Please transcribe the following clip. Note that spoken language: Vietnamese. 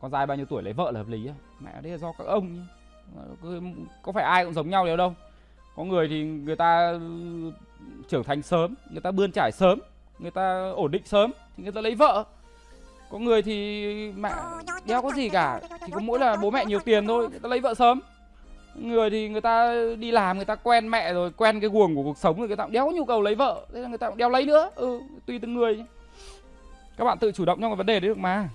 con trai bao nhiêu tuổi lấy vợ là hợp lý mẹ đấy là do các ông có phải ai cũng giống nhau đâu đâu. Có người thì người ta ừ, trưởng thành sớm, người ta bươn trải sớm, người ta ổn định sớm thì người ta lấy vợ. Có người thì mẹ đeo có gì cả thì có mỗi là bố mẹ nhiều tiền thôi, người ta lấy vợ sớm. Người thì người ta đi làm, người ta quen mẹ rồi, quen cái guồng của cuộc sống rồi, người ta cũng đéo có nhu cầu lấy vợ. Thế là người ta cũng đeo lấy nữa. Ừ tùy từng người các bạn tự chủ động trong cái vấn đề đấy được mà.